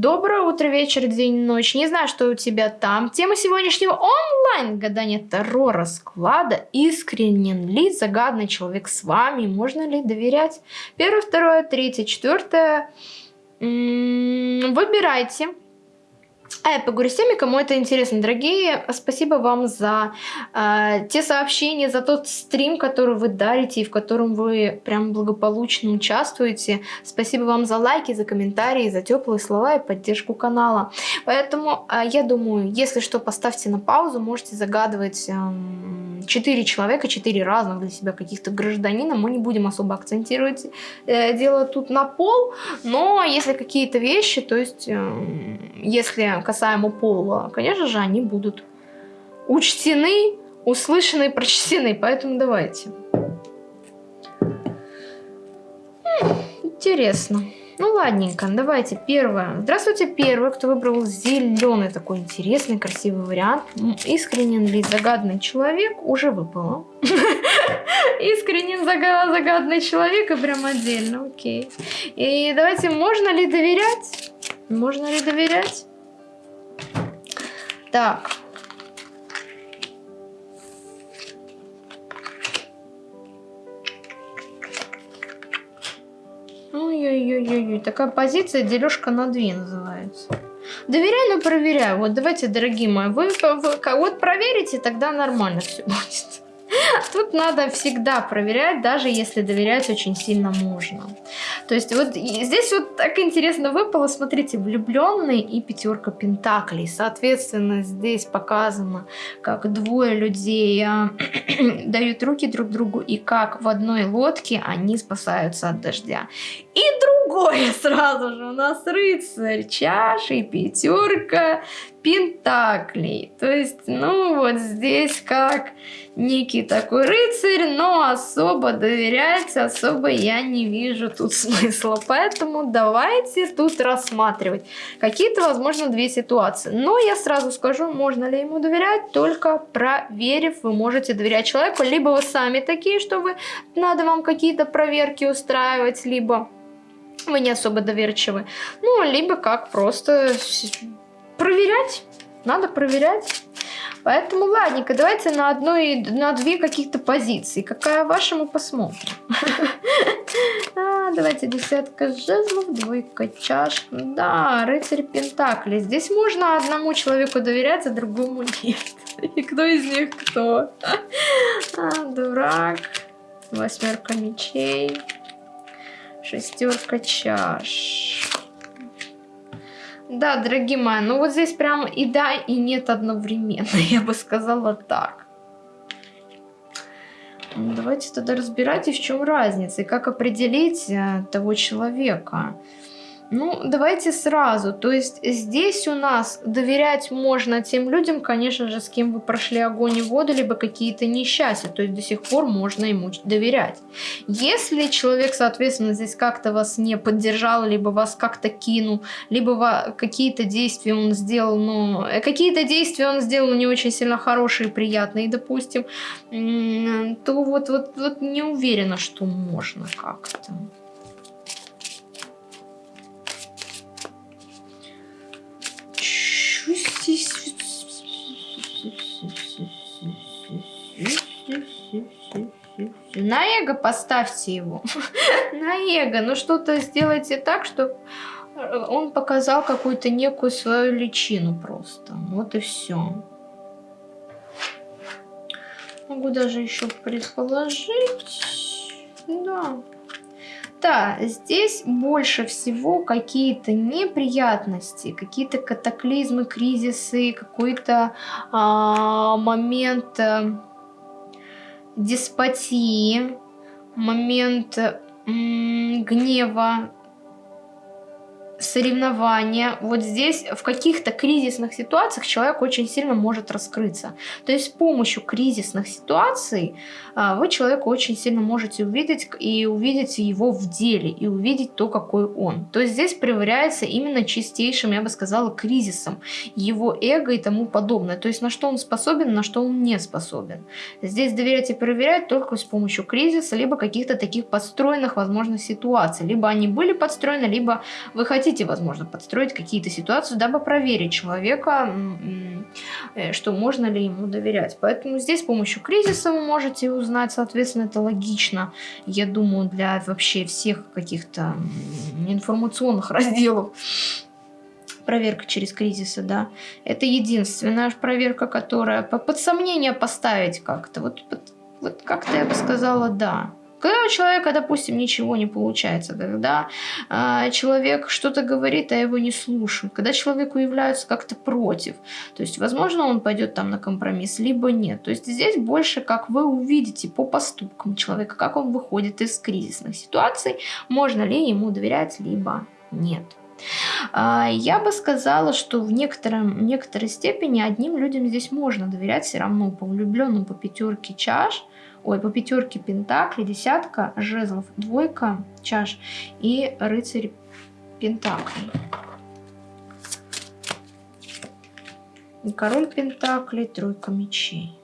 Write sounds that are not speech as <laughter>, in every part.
Доброе утро, вечер, день, ночь. Не знаю, что у тебя там. Тема сегодняшнего онлайн-гадания Таро расклада. Искренен ли загадный человек с вами? Можно ли доверять? Первое, второе, третье, четвертое. Выбирайте. А я поговорю с теми, кому это интересно. Дорогие, спасибо вам за э, те сообщения, за тот стрим, который вы дарите и в котором вы прям благополучно участвуете. Спасибо вам за лайки, за комментарии, за теплые слова и поддержку канала. Поэтому э, я думаю, если что, поставьте на паузу, можете загадывать э, 4 человека, 4 разных для себя каких-то гражданина. Мы не будем особо акцентировать э, дело тут на пол, но если какие-то вещи, то есть э, если касаемо пола, конечно же, они будут учтены, услышаны и прочтены. Поэтому давайте. Интересно. Ну ладненько, давайте первое. Здравствуйте, первый, кто выбрал зеленый такой интересный, красивый вариант. Искренен ли загадный человек? Уже выпало. <laughs> Искренен загадный человек и прям отдельно, окей. И давайте, можно ли доверять? Можно ли доверять? Так, Ой-ой-ой, такая позиция дележка на две называется. Доверяю, но проверяю. Вот давайте, дорогие мои, вы, вы вот проверите, тогда нормально все <laughs> будет. Тут надо всегда проверять, даже если доверять очень сильно можно. То есть вот здесь вот так интересно выпало, смотрите, влюбленный и пятерка пентаклей. Соответственно, здесь показано, как двое людей а, <clears throat> дают руки друг другу и как в одной лодке они спасаются от дождя. И другое <laughs> сразу же у нас рыцарь, чаши, пятерка, пентаклей. То есть, ну вот здесь как некий такой рыцарь, но особо доверять, особо я не вижу тут <laughs> смысла. Поэтому давайте тут рассматривать какие-то, возможно, две ситуации. Но я сразу скажу, можно ли ему доверять, только проверив, вы можете доверять человеку, либо вы сами такие, что вы, надо вам какие-то проверки устраивать, либо вы не особо доверчивы. Ну, либо как просто проверять. Надо проверять. Поэтому, ладненько, давайте на одной, на две каких-то позиции. Какая ваша, мы посмотрим. <laughs> А, давайте десятка жезлов, двойка чаш. Да, рыцарь пентакли. Здесь можно одному человеку доверять, а другому нет. <laughs> И кто из них кто? <laughs> А, дурак. Восьмерка мечей. Шестерка чаш. Да, дорогие мои, ну вот здесь прям и да, и нет одновременно, <laughs> я бы сказала так. Давайте тогда разбирайте, в чем разница и как определить э, того человека. Ну, давайте сразу. То есть здесь у нас доверять можно тем людям, конечно же, с кем вы прошли огонь и воду, либо какие-то несчастья. То есть до сих пор можно ему доверять. Если человек, соответственно, здесь как-то вас не поддержал, либо вас как-то кинул, либо какие-то действия он сделал, но э, какие-то действия он сделал не очень сильно хорошие, приятные, допустим, то вот, вот, вот не уверена, что можно как-то. На эго поставьте его. <laughs> На эго. Ну что-то сделайте так, чтобы он показал какую-то некую свою личину просто. Вот и все. Могу даже еще предположить. Да. Да, здесь больше всего какие-то неприятности, какие-то катаклизмы, кризисы, какой-то а, момент а, деспотии, момент гнева, соревнования, вот здесь в каких-то кризисных ситуациях человек очень сильно может раскрыться. То есть с помощью кризисных ситуаций а, вы человека очень сильно можете увидеть и увидеть его в деле, и увидеть то, какой он. То есть здесь проверяется именно чистейшим, я бы сказала, кризисом его эго и тому подобное. То есть на что он способен, на что он не способен. Здесь доверять и проверять только с помощью кризиса, либо каких-то таких подстроенных, возможно, ситуаций. Либо они были подстроены, либо вы хотите хотите, возможно, подстроить какие-то ситуации, дабы проверить человека, э, что можно ли ему доверять. Поэтому здесь с помощью кризиса вы можете узнать, соответственно, это логично, я думаю, для вообще всех каких-то информационных <laughs> разделов проверка через кризисы, да. Это единственная проверка, которая под сомнение поставить как-то. Вот, вот как-то я бы сказала, да. Когда у человека, допустим, ничего не получается, когда э, человек что-то говорит, а его не слушают, когда человеку являются как-то против, то есть, возможно, он пойдет там на компромисс, либо нет. То есть здесь больше, как вы увидите по поступкам человека, как он выходит из кризисных ситуаций, можно ли ему доверять, либо нет. А, я бы сказала, что в некотором, некоторой степени одним людям здесь можно доверять все равно, по влюбленным по пятерке чаш, ой, по пятерке пентаклей, десятка жезлов, двойка чаш и рыцарь пентаклей. Король пентаклей, тройка мечей.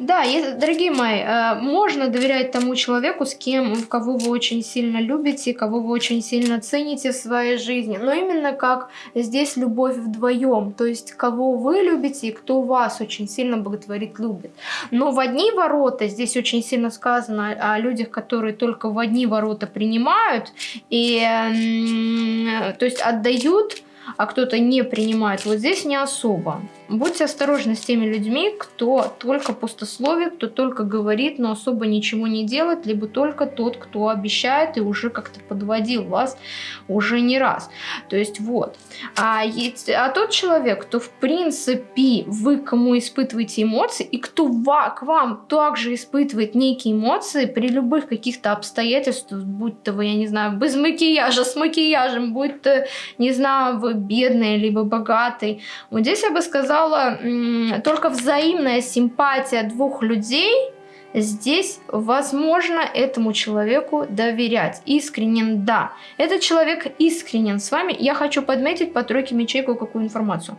Да, дорогие мои, э, можно доверять тому человеку, с кем, кого вы очень сильно любите, кого вы очень сильно цените в своей жизни. Но именно как здесь любовь вдвоем. То есть, кого вы любите и кто вас очень сильно боготворит, любит. Но в одни ворота, здесь очень сильно сказано о людях, которые только в одни ворота принимают, и, то есть отдают, а кто-то не принимает. Вот здесь не особо. Будьте осторожны с теми людьми, кто только пустословит, кто только говорит, но особо ничего не делает, либо только тот, кто обещает и уже как-то подводил вас уже не раз. То есть вот. А, а тот человек, кто в принципе вы кому испытываете эмоции, и кто к вам также испытывает некие эмоции при любых каких-то обстоятельствах, будь то вы, я не знаю, без макияжа, с макияжем, будь то, не знаю, вы бедный, либо богатый. Вот здесь я бы сказала, только взаимная симпатия двух людей, здесь возможно этому человеку доверять. Искренен, да. Этот человек искренен с вами. Я хочу подметить по тройке мечей кое-какую информацию.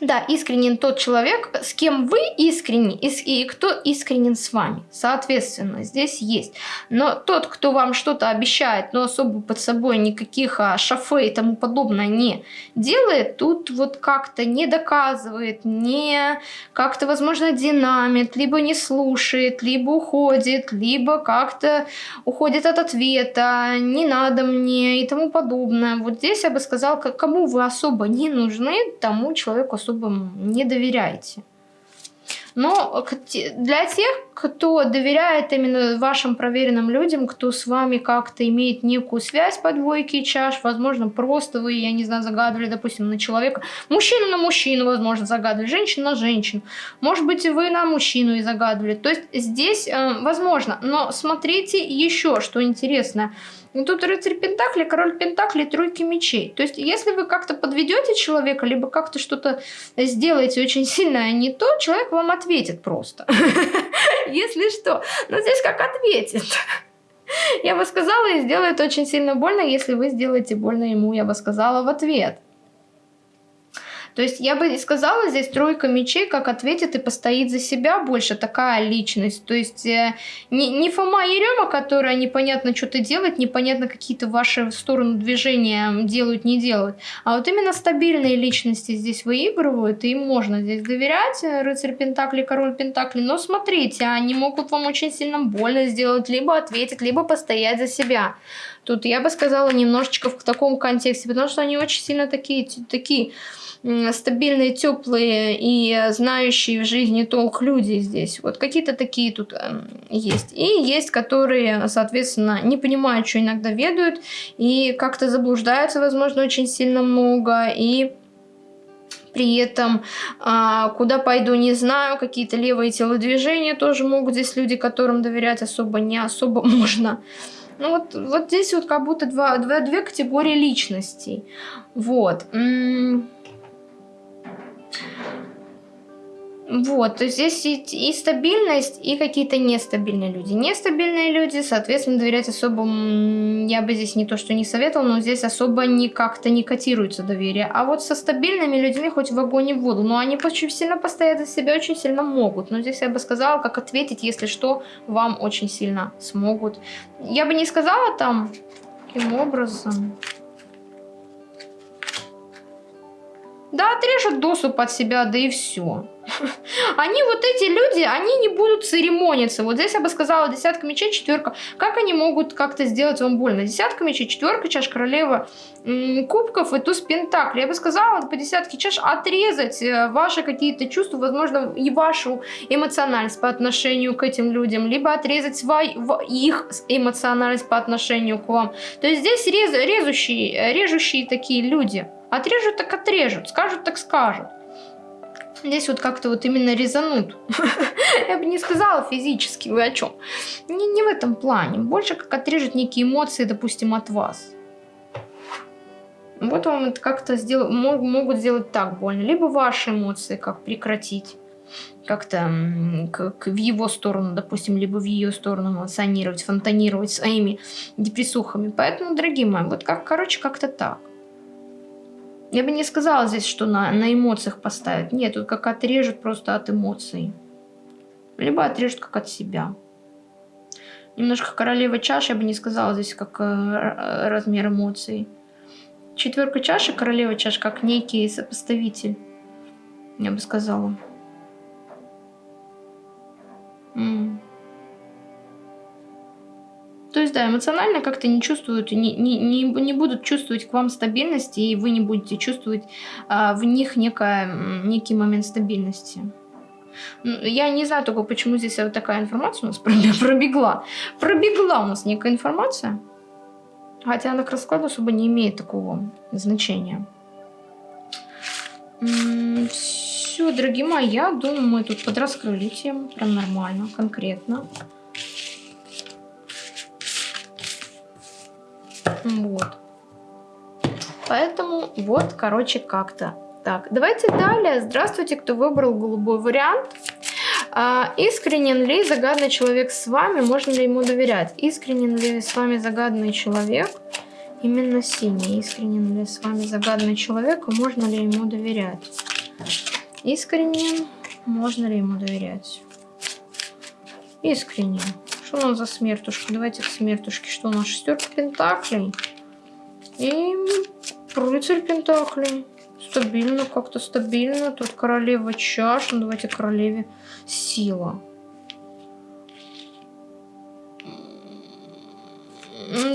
Да, искренен тот человек, с кем вы искренни, и кто искренен с вами. Соответственно, здесь есть. Но тот, кто вам что-то обещает, но особо под собой никаких а, шафе и тому подобное не делает, тут вот как-то не доказывает, не как-то, возможно, динамит, либо не слушает, либо уходит, либо как-то уходит от ответа, не надо мне и тому подобное. Вот здесь я бы сказала, кому вы особо не нужны, тому человеку особо не доверяете. Но для тех, кто доверяет именно вашим проверенным людям, кто с вами как-то имеет некую связь по двойке чаш, возможно, просто вы, я не знаю, загадывали, допустим, на человека, мужчину на мужчину, возможно, загадывали, женщину на женщину, может быть, вы на мужчину и загадывали. То есть здесь э, возможно, но смотрите еще, что интересно – ну тут рыцарь Пентакли, король Пентакли, тройки мечей. То есть, если вы как-то подведете человека, либо как-то что-то сделаете очень <laughs> сильно не то, человек вам ответит просто. <laughs> Если что. Но здесь как ответит. <laughs> Я бы сказала, и сделает очень сильно больно, если вы сделаете больно ему, я бы сказала, в ответ. То есть я бы сказала, здесь тройка мечей, как ответит и постоит за себя больше такая личность. То есть э, не, не Фома Ерема, которая непонятно что-то делает, непонятно какие-то ваши в сторону движения делают, не делают. А вот именно стабильные личности здесь выигрывают, и им можно здесь доверять. Э, рыцарь Пентакли, король Пентакли. Но смотрите, они могут вам очень сильно больно сделать, либо ответить, либо постоять за себя. Тут я бы сказала немножечко в таком контексте, потому что они очень сильно такие, такие стабильные, теплые и знающие в жизни толк люди здесь. Вот какие-то такие тут э, есть. И есть, которые, соответственно, не понимают, что иногда ведают, и как-то заблуждаются, возможно, очень сильно много, и при этом а, куда пойду не знаю, какие-то левые телодвижения тоже могут здесь люди, которым доверять особо не особо <laughs> можно. Ну вот, вот здесь вот как будто два, два, две категории личностей. Вот. Вот, то есть здесь и, и стабильность, и какие-то нестабильные люди. Нестабильные люди, соответственно, доверять особо, я бы здесь не то, что не советовал, но здесь особо не как-то не котируется доверие. А вот со стабильными людьми хоть в огонь и в воду, но они очень сильно постоять за себя очень сильно могут. Но здесь я бы сказала, как ответить, если что, вам очень сильно смогут. Я бы не сказала там, каким образом... Да, отрежут досу под себя, да и все. <laughs> Они вот эти люди, они не будут церемониться. Вот здесь я бы сказала десятка мечей, четверка. Как они могут как-то сделать вам больно? Десятка мечей, четверка чаш, королева кубков и туз пентаклей. Я бы сказала по десятке чаш отрезать э, ваши какие-то чувства, возможно, и вашу эмоциональность по отношению к этим людям, либо отрезать свой, их эмоциональность по отношению к вам. То есть здесь рез, резущие, режущие такие люди. Отрежут так отрежут, скажут так скажут здесь вот как-то вот именно резанут. <laughs> Я бы не сказала физически, вы о чем? Не, не в этом плане. Больше как отрежет некие эмоции, допустим, от вас. Вот вам это как-то сделать, могут сделать так больно. Либо ваши эмоции как прекратить. Как-то как в его сторону, допустим, либо в ее сторону эмоционировать, фонтанировать своими депрессухами. Поэтому, дорогие мои, вот как, короче, как-то так. Я бы не сказала здесь, что на, на эмоциях поставят. Нет, тут как отрежут просто от эмоций. Либо отрежут как от себя. Немножко королева чаш, я бы не сказала здесь как э, размер эмоций. Четверка чаши, королева чаш, как некий сопоставитель. Я бы сказала. М то есть, да, эмоционально как-то не чувствуют, не, не, не, будут чувствовать к вам стабильности, и вы не будете чувствовать а, в них некое, некий момент стабильности. Я не знаю только, почему здесь вот такая информация у нас <laughs> пробегла. Пробегла у нас некая информация. Хотя она к раскладу особо не имеет такого значения. Все, дорогие мои, я думаю, мы тут подраскрыли тему. Прям нормально, конкретно. Вот. Поэтому вот, короче, как-то так. Давайте далее. Здравствуйте, кто выбрал голубой вариант. А, искренен ли загадный человек с вами? Можно ли ему доверять? Искренен ли с вами загадный человек? Именно синий. Искренен ли с вами загадный человек? Можно ли ему доверять? Искренен. Можно ли ему доверять? Искренен. Что у нас за смертушка? Давайте к смертушке. Что у нас? Шестерка пентаклей. И рыцарь пентаклей. Стабильно, как-то стабильно. Тут королева чаш. Ну, давайте королеве сила.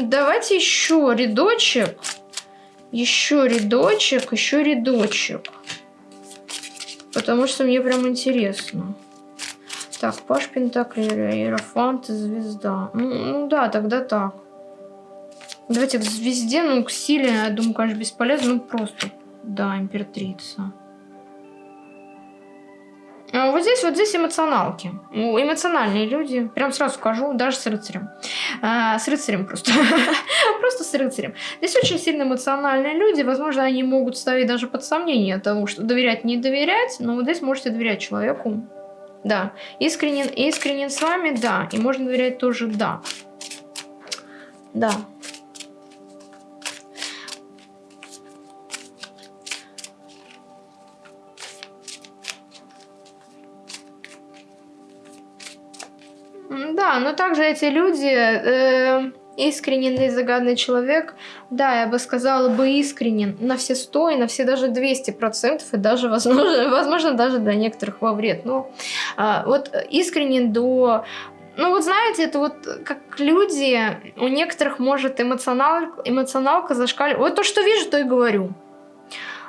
Давайте еще рядочек. Еще рядочек, еще рядочек. Потому что мне прям интересно. Так, Паш Пентакли, Иерофант Звезда. Ну, ну да, тогда так. Давайте к Звезде, ну к Силе, я думаю, конечно, бесполезно. Ну просто, да, Императрица. А вот здесь, вот здесь эмоционалки. Эмоциональные люди. Прям сразу скажу, даже с рыцарем. А, с рыцарем просто. <laughs> просто с рыцарем. Здесь очень сильно эмоциональные люди. Возможно, они могут ставить даже под сомнение того, что доверять, не доверять. Но вот здесь можете доверять человеку. Да. Искренен, искренен с вами, да. И можно доверять тоже, да. Да. Да, но также эти люди... Э искренен и загадный человек, да, я бы сказала бы искренен на все 100 и на все даже 200 процентов, и даже, возможно, <laughs> возможно, даже для некоторых во вред. Но а, вот искренен до... Ну вот знаете, это вот как люди, у некоторых может эмоционал, эмоционалка зашкаливать. Вот то, что вижу, то и говорю.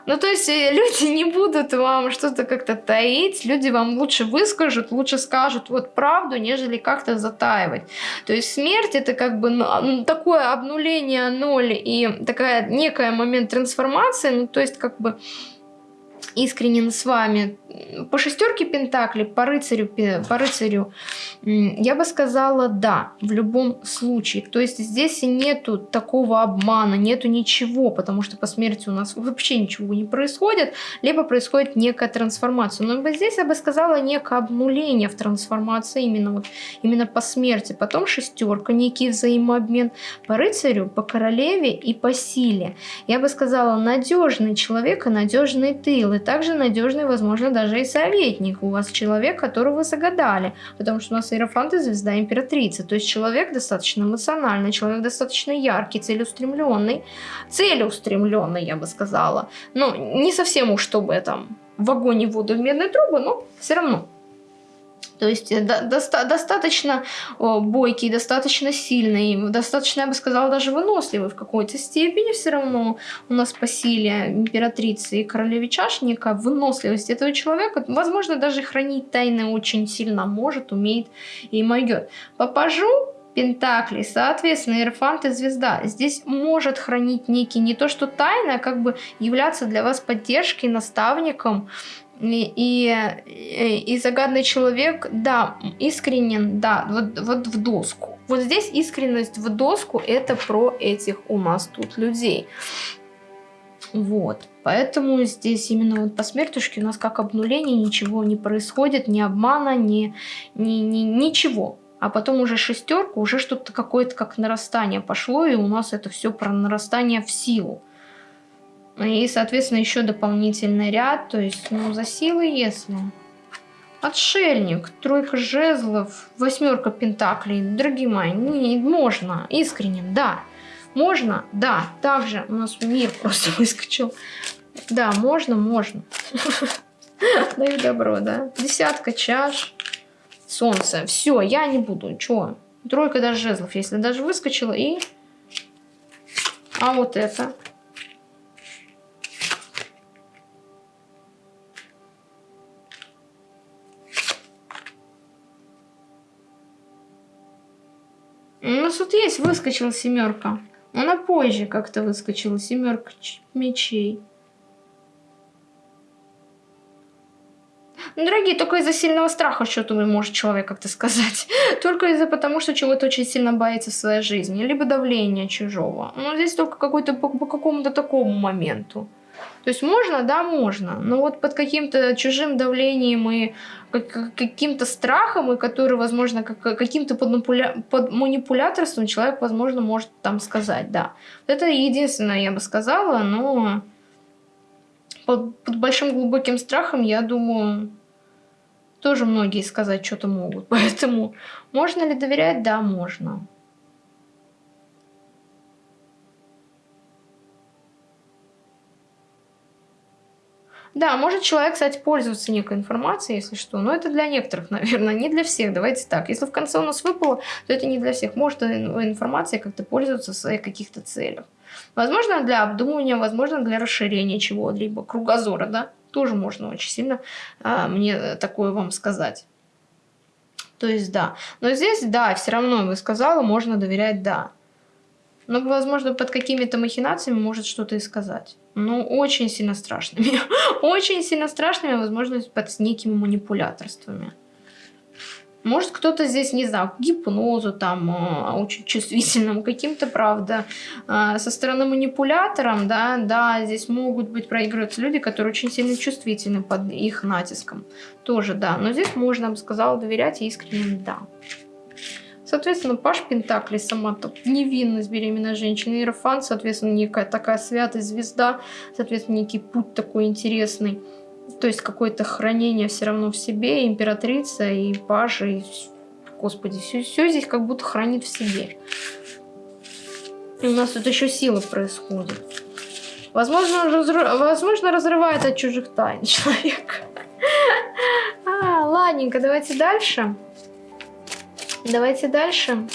Ну, то есть э, люди не будут вам что-то как-то таить, люди вам лучше выскажут, лучше скажут вот правду, нежели как-то затаивать. То есть смерть это как бы такое обнуление ноль и такая некая момент трансформации, ну, то есть как бы искренен с вами. По шестерке пентаклей, по рыцарю, по рыцарю, я бы сказала да, в любом случае. То есть здесь нету такого обмана, нету ничего, потому что по смерти у нас вообще ничего не происходит, либо происходит некая трансформация. Но здесь я бы сказала некое обнуление в трансформации именно, вот, именно по смерти. Потом шестерка, некий взаимообмен по рыцарю, по королеве и по силе. Я бы сказала надежный человек и надежный тыл также надежный, возможно, даже и советник. У вас человек, которого вы загадали, потому что у нас Иерофант и звезда императрицы. То есть человек достаточно эмоциональный, человек достаточно яркий, целеустремленный. Целеустремленный, я бы сказала. Но не совсем уж, чтобы там в огонь и воду в медные трубы, но все равно. То есть э, доста достаточно бойкий, достаточно сильный, достаточно, я бы сказала, даже выносливый в какой-то степени все равно у нас по силе императрицы и королеве чаш некая выносливость этого человека, возможно, даже хранить тайны очень сильно может, умеет и могет. Попажу Пентакли, соответственно, Иерофант и Звезда. Здесь может хранить некий не то что тайна, а как бы являться для вас поддержкой, наставником, и, и, и загадный человек, да, искренен, да, вот, вот в доску. Вот здесь искренность в доску, это про этих у нас тут людей. Вот, поэтому здесь именно вот по смертушке у нас как обнуление, ничего не происходит, ни обмана, ни, ни, ни, ничего. А потом уже шестерка, уже что-то какое-то как нарастание пошло, и у нас это все про нарастание в силу. И, соответственно, еще дополнительный ряд, то есть, ну, за силы, если... Отшельник, тройка жезлов, восьмерка пентаклей. Дорогие мои, не, можно, искренне, да. Можно, да. Также у нас мир просто <laughs> выскочил. Да, можно, можно. <laughs> Даю добро, да. Десятка чаш. Солнце. Все, я не буду. Чего? Тройка даже жезлов, если даже выскочила. И... А вот это. Нас тут есть выскочила семерка. Она позже как-то выскочила, семерка мечей. Ну, дорогие, только из-за сильного страха что-то может человек как-то сказать. <laughs> Только из-за потому, что чего-то очень сильно боится в своей жизни. Либо давление чужого. Но здесь только какой-то по, по какому-то такому моменту. То есть можно, да, можно, но вот под каким-то чужим давлением и каким-то страхом, и который, возможно, каким-то под, под манипуляторством человек, возможно, может там сказать, да. Это единственное, я бы сказала, но под, под большим глубоким страхом, я думаю, тоже многие сказать что-то могут. <laughs> Поэтому можно ли доверять? Да, можно. Да, может человек, кстати, пользоваться некой информацией, если что, но это для некоторых, <laughs> наверное, не для всех. Давайте так, если в конце у нас выпало, то это не для всех. Может информацией как-то пользоваться в своих каких-то целях. Возможно, для обдумывания, возможно, для расширения чего-либо, кругозора, да, тоже можно очень сильно а, мне такое вам сказать. То есть, да. Но здесь, да, все равно, вы сказала, можно доверять, да. Но, возможно, под какими-то махинациями может что-то и сказать. Ну, очень сильно страшными. <laughs> очень сильно страшными, возможно, под некими манипуляторствами. Может, кто-то здесь, не знаю, гипнозу там а, очень чувствительному, каким-то, правда, а, со стороны манипулятором, да, да, здесь могут быть проигрываться люди, которые очень сильно чувствительны под их натиском. Тоже, да. Но здесь можно, я бы сказала, доверять и искренне да. Соответственно, Паш Пентакли, сама -то невинность беременной женщины, Иерофант, соответственно, некая такая святая звезда, соответственно, некий путь такой интересный. То есть какое-то хранение все равно в себе, императрица и Паша, и, господи, все, все здесь как будто хранит в себе. И у нас тут еще сила происходит. Возможно, разрыв... Возможно разрывает от чужих тайн <laughs> человек. А, ладненько, давайте дальше. Давайте дальше.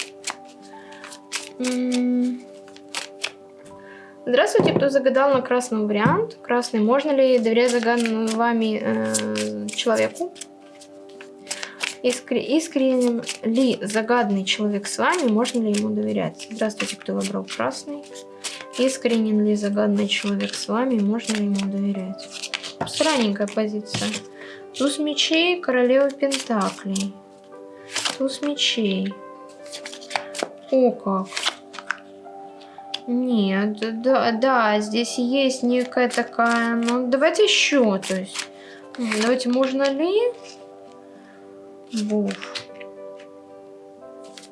Здравствуйте, кто загадал на красный вариант. Красный. Можно ли доверять загаданному вами э, человеку? Искр... Искренен ли загаданный человек с вами? Можно ли ему доверять? Здравствуйте, кто выбрал красный. Искренен ли загаданный человек с вами? Можно ли ему доверять? Странненькая позиция. Туз мечей, королева пентаклей. Туз мечей. О как. Нет, да, да, здесь есть некая такая... Ну, давайте еще, то есть... Давайте, можно ли... Буф.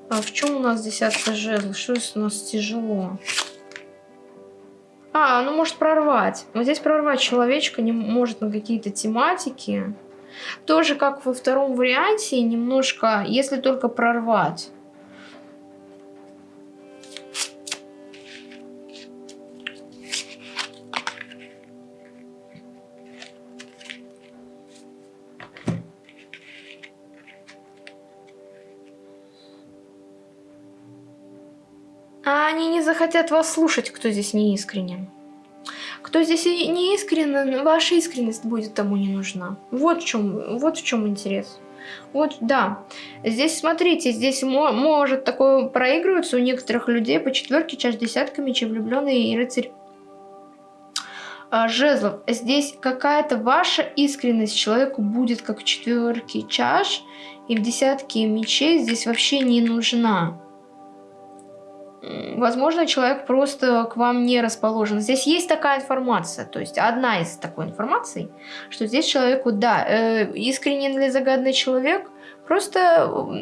А в чем у нас десятка жезлов? Что у нас тяжело? А, ну может прорвать. Вот здесь прорвать человечка не может на какие-то тематики. Тоже как во втором варианте, немножко, если только прорвать. А они не захотят вас слушать, кто здесь не искренен. Кто здесь не искренен, ваша искренность будет тому не нужна. Вот в чем, вот в чем интерес. Вот, да. Здесь, смотрите, здесь может такое проигрываться у некоторых людей по четверке, чаш десятка, мечей, влюбленный и рыцарь а, жезлов. Здесь какая-то ваша искренность человеку будет как в четверке чаш, и в десятке мечей здесь вообще не нужна возможно, человек просто к вам не расположен. Здесь есть такая информация, то есть одна из такой информации, что здесь человеку, да, э, искренен ли загадный человек, просто... <laughs>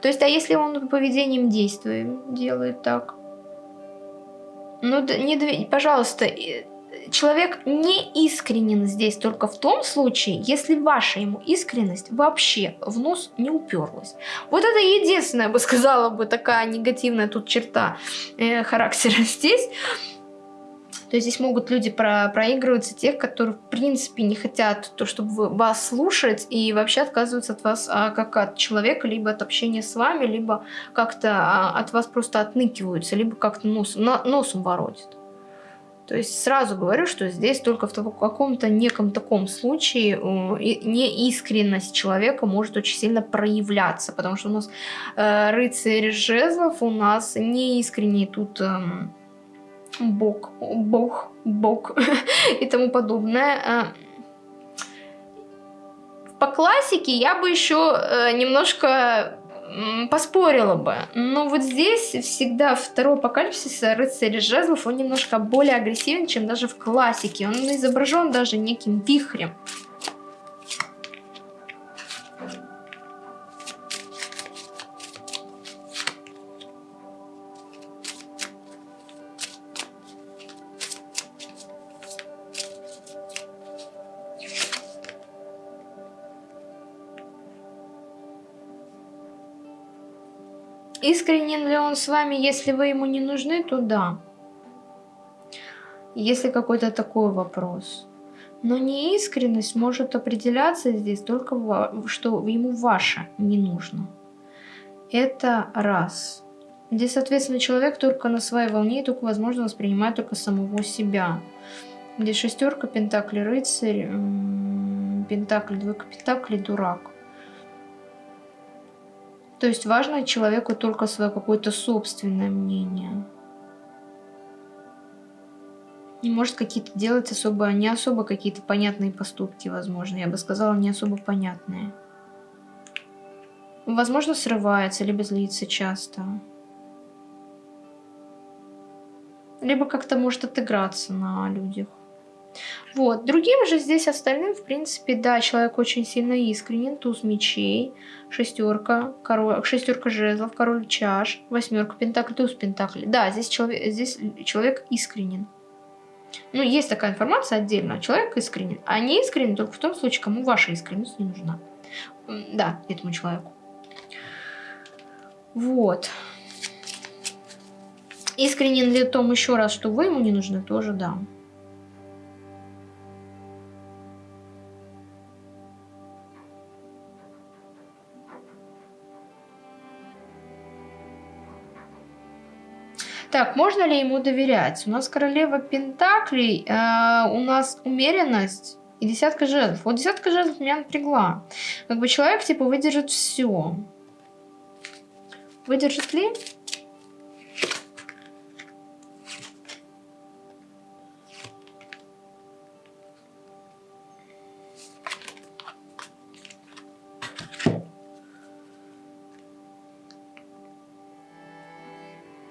То есть, а если он поведением действует, делает так? Ну, не, пожалуйста, человек не искренен здесь только в том случае, если ваша ему искренность вообще в нос не уперлась. Вот это единственная, бы сказала бы, такая негативная тут черта э, характера <laughs> здесь. То есть здесь могут люди про проигрываться тех, которые в принципе не хотят то, чтобы вас слушать и вообще отказываются от вас а, как от человека, либо от общения с вами, либо как-то а, от вас просто отныкиваются, либо как-то нос, носом воротят. То есть сразу говорю, что здесь только в каком-то неком таком случае неискренность человека может очень сильно проявляться, потому что у нас э, рыцарь жезлов, у нас неискренний тут э, бог, бог, бог <laughs> и тому подобное. Э, по классике я бы еще э, немножко поспорила бы. Но вот здесь всегда второй апокалипсис рыцарь жезлов, он немножко более агрессивен, чем даже в классике. Он изображен даже неким вихрем. Искренен ли он с вами, если вы ему не нужны, то да. Если какой-то такой вопрос. Но неискренность может определяться здесь только, что ему ваше не нужно. Это раз. Здесь, соответственно, человек только на своей волне и только, возможно, воспринимает только самого себя. Здесь шестерка, пентакли, рыцарь, пентакли, двойка пентакли, дурак. То есть важно человеку только свое какое-то собственное мнение. Не может какие-то делать особо, не особо какие-то понятные поступки, возможно. Я бы сказала, не особо понятные. Возможно, срывается, либо злится часто. Либо как-то может отыграться на людях. Вот. Другим же здесь остальным, в принципе, да, человек очень сильно искренен. Туз мечей, шестерка, король, шестерка жезлов, король чаш, восьмерка пентаклей, туз пентаклей. Да, здесь человек, здесь человек искренен. Ну, есть такая информация отдельно. Человек искренен. А не искренен только в том случае, кому ваша искренность не нужна. Да, этому человеку. Вот. Искренен ли том еще раз, что вы ему не нужны, тоже да. Так, можно ли ему доверять? У нас королева Пентаклей, э, у нас умеренность и десятка жезлов. Вот десятка жезлов меня напрягла. Как бы человек, типа, выдержит все. Выдержит ли?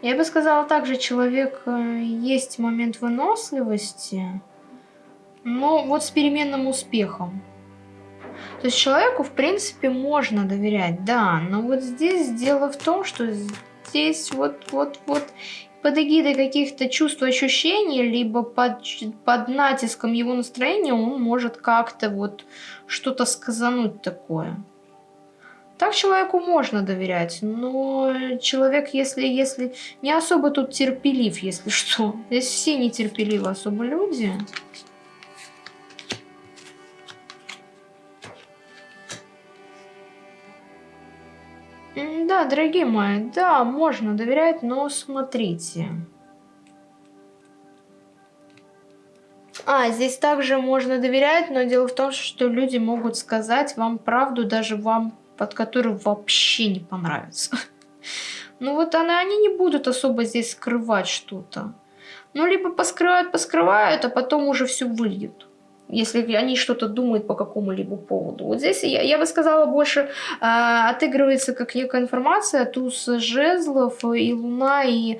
Я бы сказала, также человек э, есть момент выносливости, но вот с переменным успехом. То есть человеку, в принципе, можно доверять, да, но вот здесь дело в том, что здесь вот, вот, вот под эгидой каких-то чувств, ощущений, либо под, под натиском его настроения он может как-то вот что-то сказануть такое. Так человеку можно доверять, но человек, если, если не особо тут терпелив, если <laughs> что. Здесь все нетерпеливы особо люди. Да, дорогие мои, да, можно доверять, но смотрите. А, здесь также можно доверять, но дело в том, что люди могут сказать вам правду, даже вам, под которую вообще не понравится. <laughs> Ну вот она, они не будут особо здесь скрывать что-то. Ну, либо поскрывают, поскрывают, а потом уже все выльют если они что-то думают по какому-либо поводу. Вот здесь я, я бы сказала больше э, отыгрывается как некая информация, туз жезлов и луна и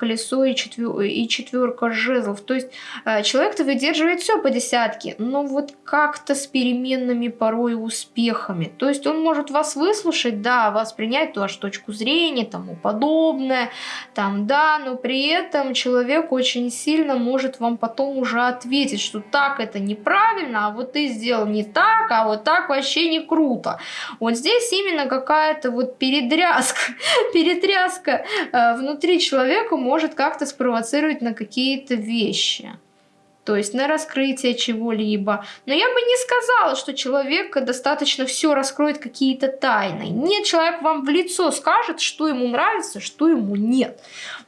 колесо и, четвер... и четверка жезлов. То есть э, человек-то выдерживает все по десятке, но вот как-то с переменными порой успехами. То есть он может вас выслушать, да, вас принять вашу точку зрения, тому подобное, там, да, но при этом человек очень сильно может вам потом уже ответить, что так это неправильно, а вот ты сделал не так, а вот так вообще не круто. Вот здесь именно какая-то вот передрязка, <laughs> перетряска э, внутри человека может как-то спровоцировать на какие-то вещи. То есть на раскрытие чего-либо. Но я бы не сказала, что человек достаточно все раскроет какие-то тайны. Нет, человек вам в лицо скажет, что ему нравится, что ему нет.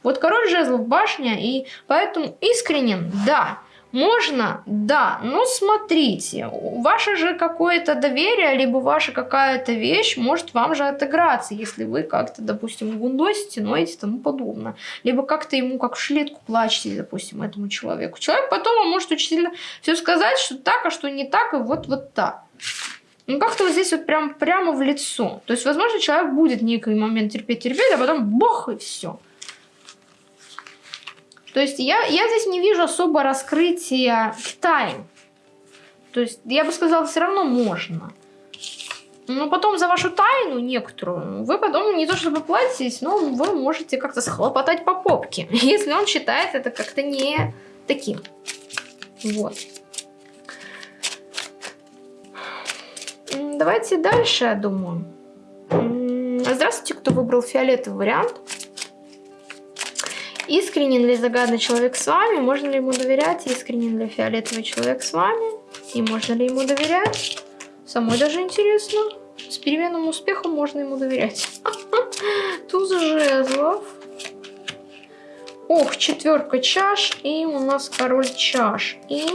Вот король жезлов башня, и поэтому искренен, да. Можно? Да. Но смотрите, ваше же какое-то доверие, либо ваша какая-то вещь может вам же отыграться, если вы как-то, допустим, гундосите, ноете и тому подобное. Либо как-то ему как в шлетку плачете, допустим, этому человеку. Человек потом вам может очень сильно все сказать, что так, а что не так, и вот вот так. Ну, как-то вот здесь вот прям, прямо в лицо. То есть, возможно, человек будет некий момент терпеть-терпеть, а потом бах, и все. То есть я, я здесь не вижу особо раскрытия тайн. То есть я бы сказала, все равно можно. Но потом за вашу тайну некоторую, вы потом не то чтобы платитесь, но вы можете как-то схлопотать по попке, <laughs> если он считает это как-то не таким. Вот. Давайте дальше, я думаю. Здравствуйте, кто выбрал фиолетовый вариант. Искренен ли загадный человек с вами? Можно ли ему доверять? Искренен ли фиолетовый человек с вами? И можно ли ему доверять? Самой даже интересно. С переменным успехом можно ему доверять. <laughs> Туз жезлов. Ох, четверка чаш. И у нас король чаш. И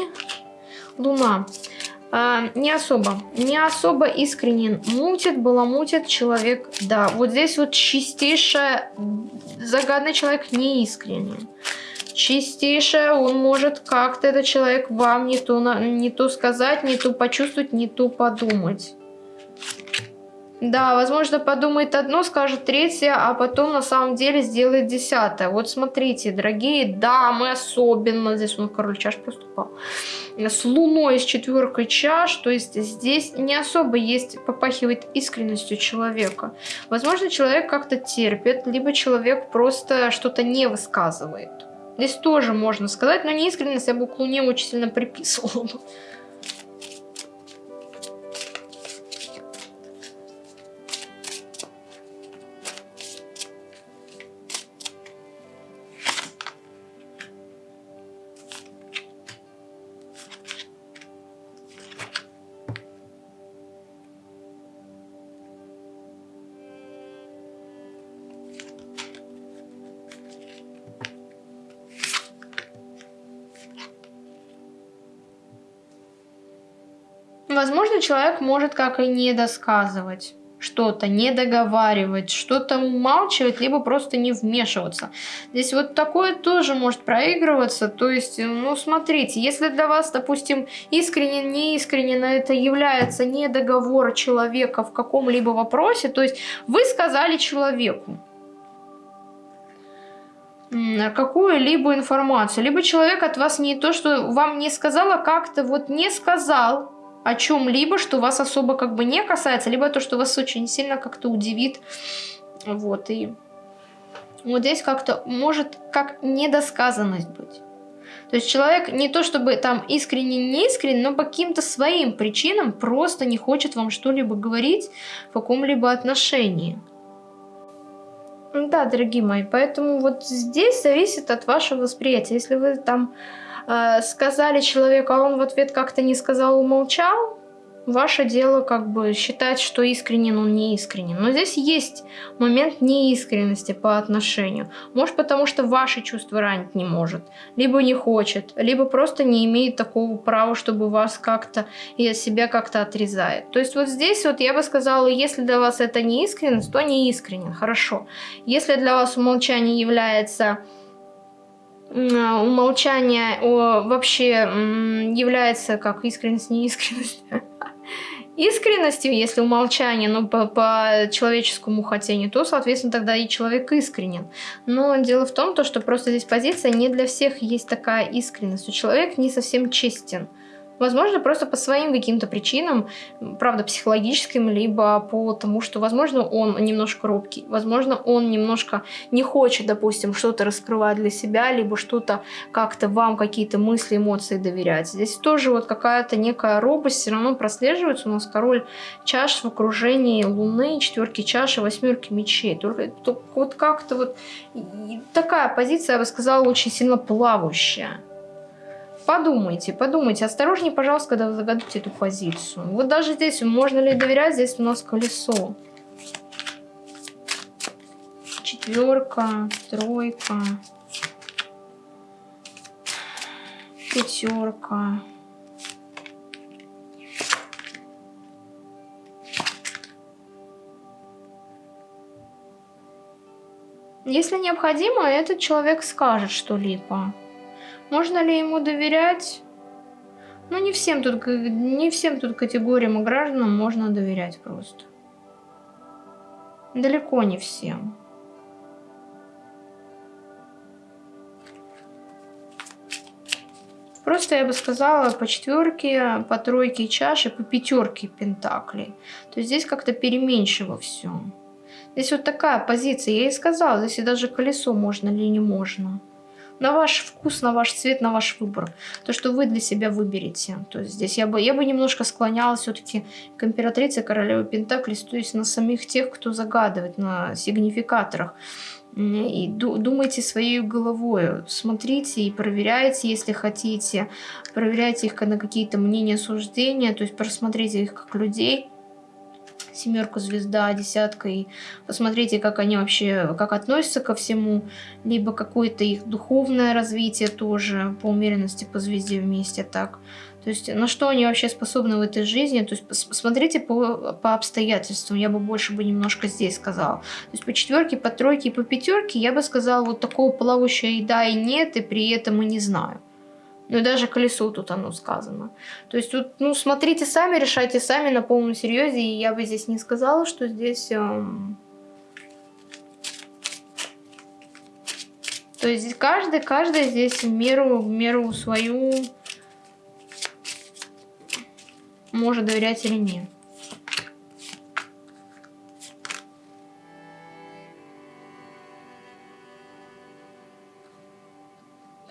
луна. А, не особо, не особо искренен. Мутит, баламутит человек, да. Вот здесь вот чистейшая, загадный человек не искренен. Чистейшая, он может как-то этот человек вам не то, не то сказать, не то почувствовать, не то подумать. Да, возможно, подумает одно, скажет третье, а потом на самом деле сделает десятое. Вот смотрите, дорогие дамы, особенно, здесь он король чаш поступал, с луной, с четверкой чаш, то есть здесь не особо есть, попахивает искренностью человека. Возможно, человек как-то терпит, либо человек просто что-то не высказывает. Здесь тоже можно сказать, но неискренность я бы к луне очень сильно <laughs> приписывала. Возможно, человек может как и не досказывать что-то, не договаривать, что-то умалчивать, либо просто не вмешиваться. Здесь вот такое тоже может проигрываться. То есть, ну, смотрите, если для вас, допустим, искренне, неискренне это является не договор человека в каком-либо вопросе, то есть вы сказали человеку, какую-либо информацию. Либо человек от вас не то, что вам не сказал, а как-то вот не сказал о чем-либо, что вас особо как бы не касается, либо то, что вас очень сильно как-то удивит. Вот, и вот здесь как-то может как недосказанность быть. То есть человек не то чтобы там искренне не искренне, но по каким-то своим причинам просто не хочет вам что-либо говорить в каком-либо отношении. Да, дорогие мои, поэтому вот здесь зависит от вашего восприятия. Если вы там сказали человеку, а он в ответ как-то не сказал, умолчал, ваше дело как бы считать, что искренен он не искренен. Но здесь есть момент неискренности по отношению. Может потому, что ваши чувства ранить не может, либо не хочет, либо просто не имеет такого права, чтобы вас как-то и от себя как-то отрезает. То есть вот здесь вот я бы сказала, если для вас это не искренность, то не искренен, хорошо. Если для вас умолчание является умолчание о, вообще является как искренность, неискренность <laughs> искренностью, если умолчание, но по, по человеческому хотению, то, соответственно, тогда и человек искренен. Но дело в том, то, что просто здесь позиция не для всех есть такая искренность. Человек не совсем честен. Возможно, просто по своим каким-то причинам, правда, психологическим, либо по тому, что, возможно, он немножко робкий, возможно, он немножко не хочет, допустим, что-то раскрывать для себя, либо что-то как-то вам, какие-то мысли, эмоции доверять. Здесь тоже вот какая-то некая робость все равно прослеживается. У нас король чаш в окружении луны, четверки чаши, восьмерки мечей. Только, только вот как-то вот такая позиция, я бы сказала, очень сильно плавающая. Подумайте, подумайте. Осторожнее, пожалуйста, когда вы загадываете эту позицию. Вот даже здесь, можно ли доверять, здесь у нас колесо. Четверка, тройка, пятерка. Если необходимо, этот человек скажет что-либо. Можно ли ему доверять? Ну, не всем тут, не всем тут категориям и гражданам можно доверять просто. Далеко не всем. Просто я бы сказала по четверке, по тройке чаши, по пятерке пентаклей. То есть здесь как-то переменчиво все. Здесь вот такая позиция. Я и сказала, здесь и даже колесо можно или не можно на ваш вкус, на ваш цвет, на ваш выбор. То, что вы для себя выберете. То есть здесь я бы, я бы немножко склонялась все-таки к императрице королевы Пентаклей, то есть на самих тех, кто загадывает, на сигнификаторах. И думайте своей головой, смотрите и проверяйте, если хотите, проверяйте их на какие-то мнения, суждения, то есть просмотрите их как людей, семерку звезда, десятка, и посмотрите, как они вообще, как относятся ко всему, либо какое-то их духовное развитие тоже по умеренности по звезде вместе так. То есть на что они вообще способны в этой жизни, то есть посмотрите по, по обстоятельствам, я бы больше бы немножко здесь сказала. То есть по четверке, по тройке и по пятерке я бы сказала вот такого плавающего и да, и нет, и при этом и не знаю. Ну даже колесо тут оно сказано. То есть тут, ну, смотрите сами, решайте сами на полном серьезе. И я бы здесь не сказала, что здесь... Эм... То есть каждый, каждый здесь в меру, в меру свою может доверять или нет.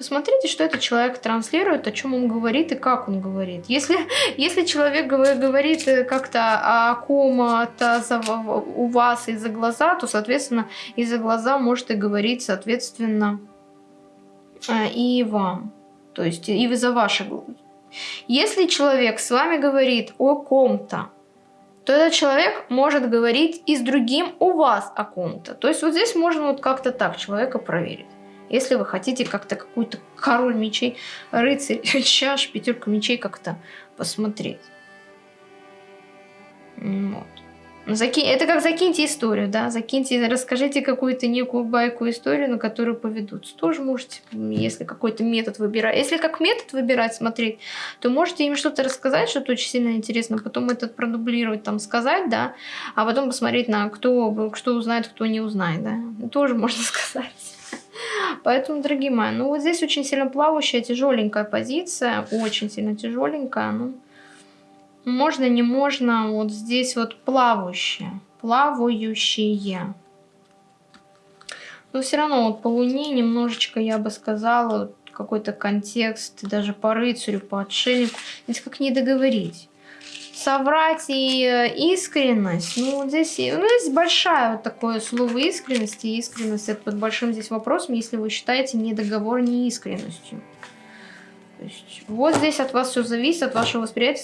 Посмотрите, что этот человек транслирует, о чем он говорит и как он говорит. Если, <laughs> если человек говорит э, как-то о ком-то у вас из-за глаза, то, соответственно, из-за глаза может и говорить, соответственно, э, и вам. То есть и за ваши глаза. Если человек с вами говорит о ком-то, то этот человек может говорить и с другим у вас о ком-то. То есть вот здесь можно вот как-то так человека проверить. Если вы хотите как-то какую-то король мечей, рыцарь, <laughs> чаш, пятерка мечей как-то посмотреть. Вот. Ну, Заки... Это как закиньте историю, да, закиньте, расскажите какую-то некую байку историю, на которую поведутся. Тоже можете, если какой-то метод выбирать. Если как метод выбирать, смотреть, то можете им что-то рассказать, что-то очень сильно интересно, потом это продублировать, там, сказать, да, а потом посмотреть на кто, что узнает, кто не узнает, да. Тоже можно <laughs> сказать. Поэтому, дорогие мои, ну вот здесь очень сильно плавающая, тяжеленькая позиция, очень сильно тяжеленькая. Ну, можно, не можно, вот здесь вот плавающая, плавающие. Но все равно вот по Луне немножечко, я бы сказала, какой-то контекст, даже по рыцарю, по отшельнику. Здесь как не договорить. Соврать и э, искренность. Ну, здесь, ну, здесь большая вот такое слово искренность. И искренность это под большим здесь вопросом, если вы считаете недоговор неискренностью. То есть, вот здесь от вас все зависит, от вашего восприятия.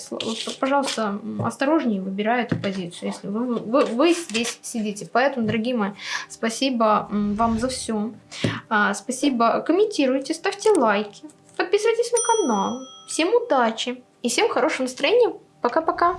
Пожалуйста, осторожнее выбирай эту позицию, если вы, вы, вы здесь сидите. Поэтому, дорогие мои, спасибо вам за все. А, спасибо. Комментируйте, ставьте лайки, подписывайтесь на канал. Всем удачи и всем хорошего настроения. Пока-пока.